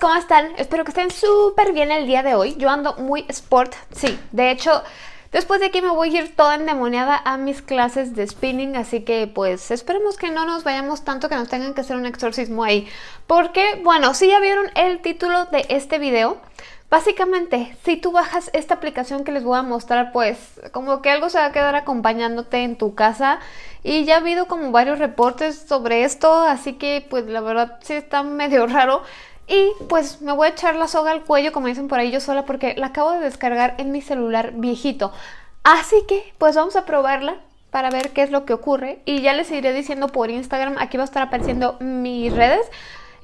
¿cómo están? Espero que estén súper bien el día de hoy. Yo ando muy sport, sí. De hecho, después de aquí me voy a ir toda endemoniada a mis clases de spinning, así que pues esperemos que no nos vayamos tanto que nos tengan que hacer un exorcismo ahí. Porque, bueno, si ya vieron el título de este video, Básicamente, si tú bajas esta aplicación que les voy a mostrar, pues como que algo se va a quedar acompañándote en tu casa y ya ha habido como varios reportes sobre esto, así que pues la verdad sí está medio raro. Y pues me voy a echar la soga al cuello, como dicen por ahí yo sola, porque la acabo de descargar en mi celular viejito. Así que pues vamos a probarla para ver qué es lo que ocurre y ya les iré diciendo por Instagram, aquí va a estar apareciendo mis redes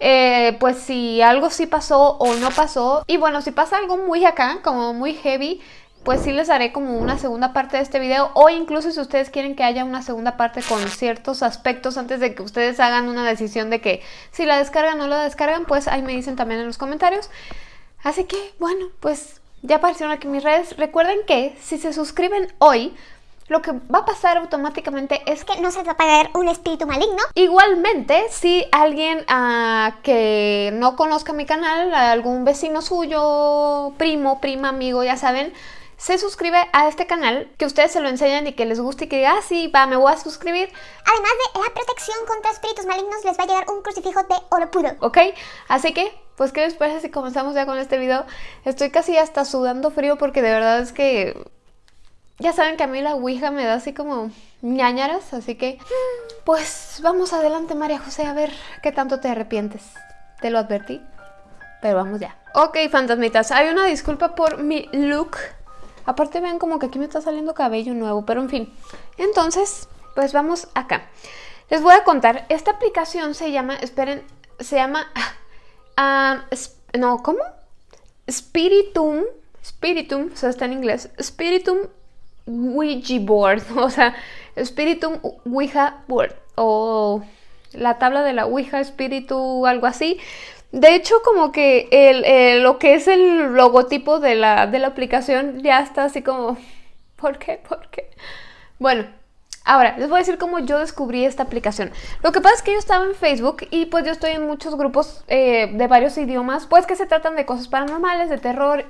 eh, pues si algo sí pasó o no pasó. Y bueno, si pasa algo muy acá, como muy heavy, pues sí les haré como una segunda parte de este video o incluso si ustedes quieren que haya una segunda parte con ciertos aspectos antes de que ustedes hagan una decisión de que si la descargan o no la descargan, pues ahí me dicen también en los comentarios. Así que bueno, pues ya aparecieron aquí mis redes. Recuerden que si se suscriben hoy, lo que va a pasar automáticamente es que no se va a pagar un espíritu maligno. Igualmente, si alguien uh, que no conozca mi canal, algún vecino suyo, primo, prima, amigo, ya saben, se suscribe a este canal, que ustedes se lo enseñan y que les guste y que diga, ah, sí, va, me voy a suscribir. Además de la protección contra espíritus malignos, les va a llegar un crucifijo de oro puro. ¿Ok? Así que, pues, ¿qué les parece si comenzamos ya con este video? Estoy casi hasta sudando frío porque de verdad es que ya saben que a mí la Ouija me da así como ñañaras, así que pues vamos adelante María José a ver qué tanto te arrepientes. Te lo advertí, pero vamos ya. Ok, fantasmitas, hay una disculpa por mi look. Aparte vean como que aquí me está saliendo cabello nuevo, pero en fin. Entonces, pues vamos acá. Les voy a contar, esta aplicación se llama, esperen, se llama, uh, no, ¿cómo? Spiritum, Spiritum, o sea, está en inglés, Spiritum Ouija board, o sea, Spiritum Ouija board, o la tabla de la Ouija Espíritu, algo así. De hecho, como que el, lo que es el logotipo de la, de la aplicación ya está así como... ¿Por qué? ¿Por qué? Bueno, Ahora, les voy a decir cómo yo descubrí esta aplicación. Lo que pasa es que yo estaba en Facebook y pues yo estoy en muchos grupos eh, de varios idiomas, pues que se tratan de cosas paranormales, de terror,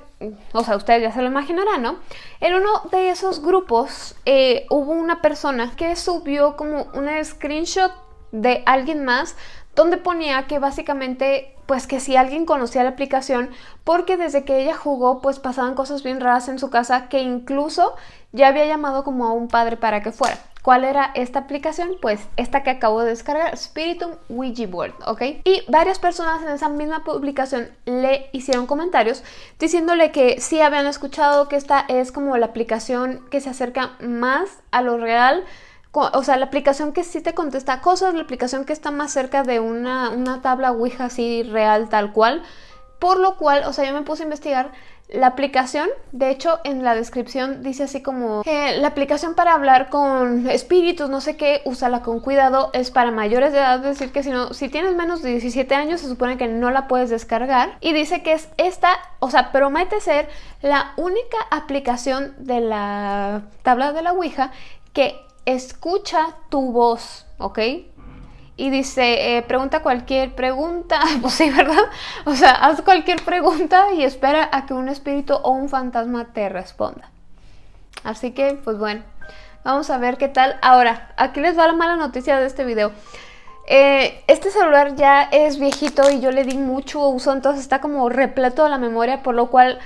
o sea, ustedes ya se lo imaginarán, ¿no? En uno de esos grupos eh, hubo una persona que subió como una screenshot de alguien más donde ponía que básicamente pues que si alguien conocía la aplicación porque desde que ella jugó pues pasaban cosas bien raras en su casa que incluso ya había llamado como a un padre para que fuera. ¿Cuál era esta aplicación? Pues esta que acabo de descargar, Spiritum Ouija Board, ¿ok? Y varias personas en esa misma publicación le hicieron comentarios diciéndole que sí habían escuchado que esta es como la aplicación que se acerca más a lo real, o sea, la aplicación que sí te contesta cosas, la aplicación que está más cerca de una, una tabla Ouija así real tal cual, por lo cual, o sea, yo me puse a investigar. La aplicación, de hecho en la descripción dice así como eh, la aplicación para hablar con espíritus, no sé qué, úsala con cuidado, es para mayores de edad, es decir que si, no, si tienes menos de 17 años se supone que no la puedes descargar. Y dice que es esta, o sea, promete ser la única aplicación de la tabla de la Ouija que escucha tu voz, ¿ok? y dice, eh, pregunta cualquier pregunta, pues sí, ¿verdad? O sea, haz cualquier pregunta y espera a que un espíritu o un fantasma te responda. Así que, pues bueno, vamos a ver qué tal. Ahora, aquí les va la mala noticia de este video. Eh, este celular ya es viejito y yo le di mucho uso, entonces está como repleto de la memoria, por lo cual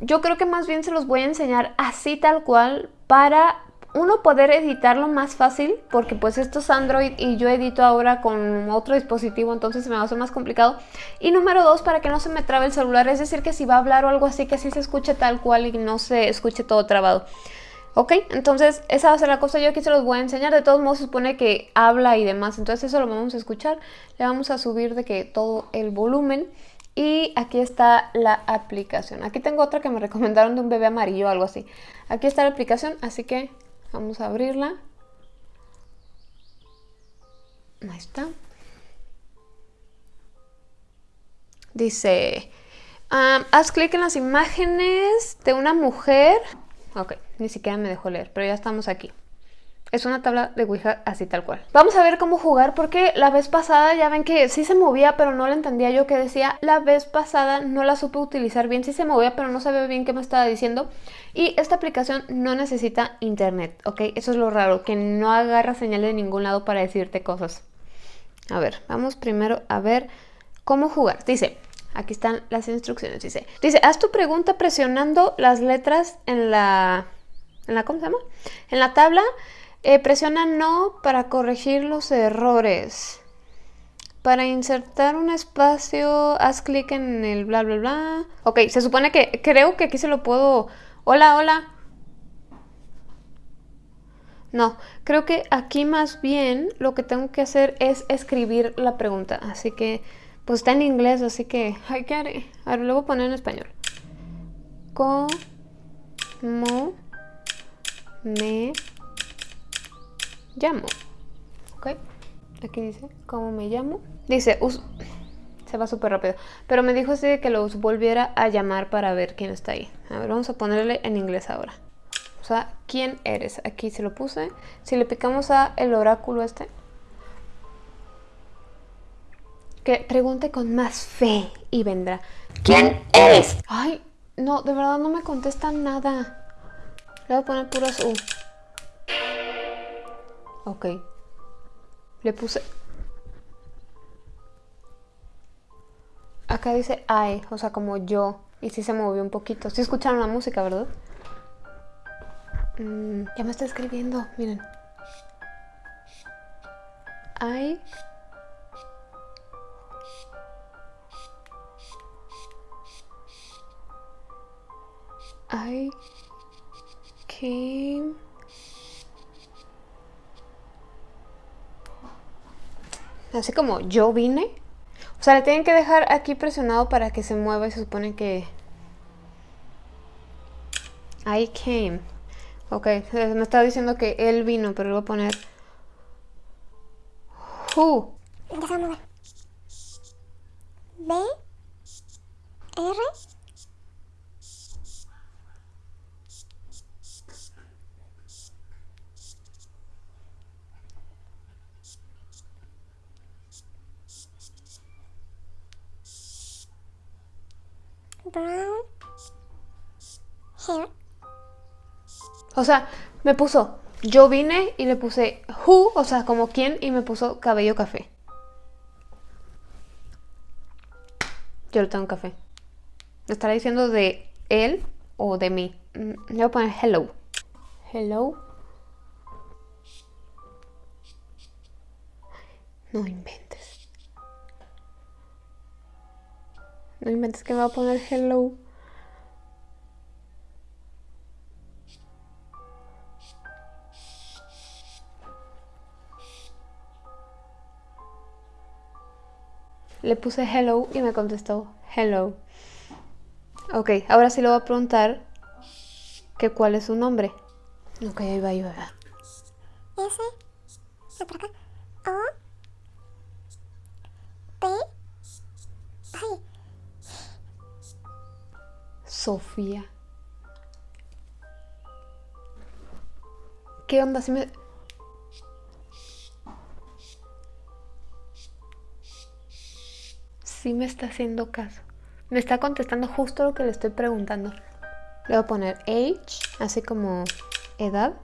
yo creo que más bien se los voy a enseñar así tal cual para uno poder editarlo más fácil porque pues esto es Android y yo edito ahora con otro dispositivo entonces se me va a hacer más complicado. Y número dos para que no se me trabe el celular es decir que si va a hablar o algo así que así se escuche tal cual y no se escuche todo trabado. ¿Ok? Entonces esa va a ser la cosa, yo aquí se los voy a enseñar, de todos modos se supone que habla y demás, entonces eso lo vamos a escuchar, le vamos a subir de que todo el volumen. Y aquí está la aplicación, aquí tengo otra que me recomendaron de un bebé amarillo o algo así, aquí está la aplicación, así que Vamos a abrirla. Ahí está. Dice, haz clic en las imágenes de una mujer. Ok, ni siquiera me dejó leer, pero ya estamos aquí. Es una tabla de Ouija así tal cual. Vamos a ver cómo jugar porque la vez pasada ya ven que sí se movía pero no la entendía yo que decía. La vez pasada no la supe utilizar bien, sí se movía pero no sabía bien qué me estaba diciendo. Y esta aplicación no necesita internet, ¿ok? Eso es lo raro, que no agarra señal de ningún lado para decirte cosas. A ver, vamos primero a ver cómo jugar. Dice, aquí están las instrucciones, dice. Dice, haz tu pregunta presionando las letras en la... ¿En la cómo se llama? En la tabla eh, presiona no para corregir los errores. Para insertar un espacio, haz clic en el bla bla bla. Ok, se supone que creo que aquí se lo puedo... Hola, hola. No, creo que aquí más bien lo que tengo que hacer es escribir la pregunta. Así que, pues está en inglés, así que... Ay, ¿qué haré? A ver, a poner en español. ¿Cómo me llamo. ¿Ok? Aquí dice, ¿cómo me llamo? Dice, se va súper rápido. Pero me dijo así que los volviera a llamar para ver quién está ahí. A ver, vamos a ponerle en inglés ahora. O sea, ¿quién eres? Aquí se lo puse. Si le picamos a el oráculo este. Que pregunte con más fe y vendrá. ¿Quién eres? Ay, no, de verdad no me contestan nada. Le voy a poner puras U. Ok. Le puse... Acá dice I, o sea, como yo. Y sí se movió un poquito. Sí escucharon la música, ¿verdad? Mm, ya me está escribiendo, miren. I... I came... Así como yo vine. O sea, le tienen que dejar aquí presionado para que se mueva y se supone que... I came. Ok, me estaba diciendo que él vino, pero le voy a poner... Who. B. R. brown hair. O sea, me puso yo vine y le puse who, o sea, como quién, y me puso cabello café. Yo le tengo café. ¿Me estará diciendo de él o de mí? Mm, le voy a poner hello. Hello. No inventes. No inventes que me va a poner hello. Le puse hello y me contestó hello. Ok, ahora sí le voy a preguntar que cuál es su nombre. Ok, ahí va, ahí va. S, O, Sofía. ¿Qué onda? Si me... Sí me está haciendo caso. Me está contestando justo lo que le estoy preguntando. Le voy a poner age, así como edad.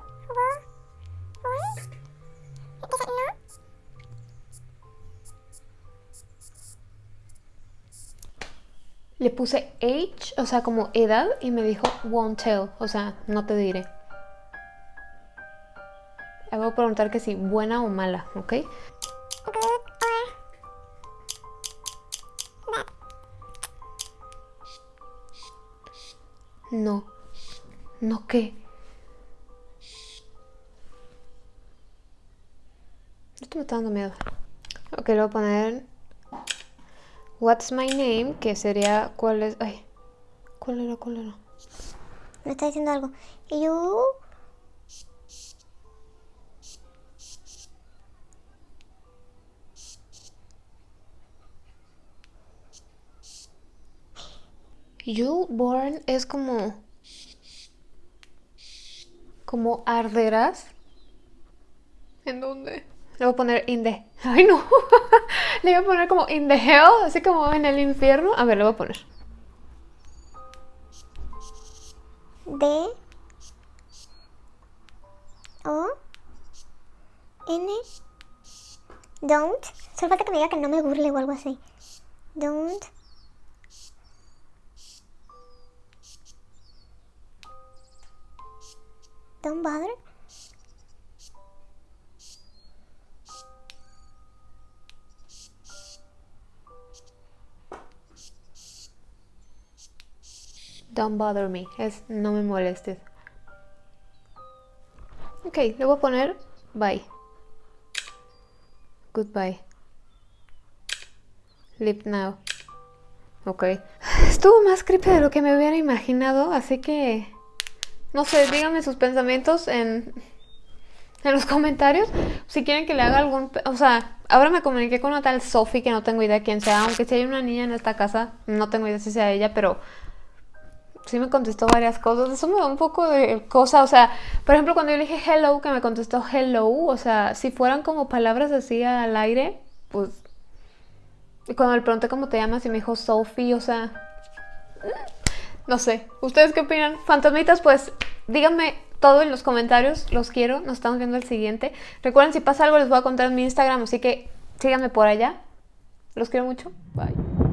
Puse age, o sea, como edad, y me dijo won't tell, o sea, no te diré. Le voy a preguntar que si buena o mala, ¿ok? No. ¿No qué? Esto me está dando miedo. Ok, le voy a poner What's my name? Que sería cuál es... Ay, ¿cuál era? ¿Cuál era? Me está diciendo algo. You... You born es como... Como arderás. ¿En dónde? Le voy a poner in the... Ay, no. le voy a poner como in the hell, así como en el infierno. A ver, le voy a poner. D O N Don't. Solo falta que me diga que no me burle o algo así. Don't. Don't bother. Don't bother me. Es no me molestes. Ok, le voy a poner bye. Goodbye. Leave now. Ok. Estuvo más creepy de lo que me hubiera imaginado, así que... No sé, díganme sus pensamientos en, en los comentarios. Si quieren que le haga algún... O sea, ahora me comuniqué con una tal Sophie, que no tengo idea quién sea. Aunque si hay una niña en esta casa, no tengo idea si sea ella, pero sí me contestó varias cosas. Eso me da un poco de cosa. O sea, por ejemplo, cuando yo le dije hello, que me contestó hello, o sea, si fueran como palabras así al aire, pues. Y cuando le pregunté cómo te llamas y me dijo Sophie, o sea. No sé. ¿Ustedes qué opinan? Fantasmitas, pues díganme todo en los comentarios. Los quiero. Nos estamos viendo el siguiente. Recuerden, si pasa algo, les voy a contar en mi Instagram. Así que síganme por allá. Los quiero mucho. Bye.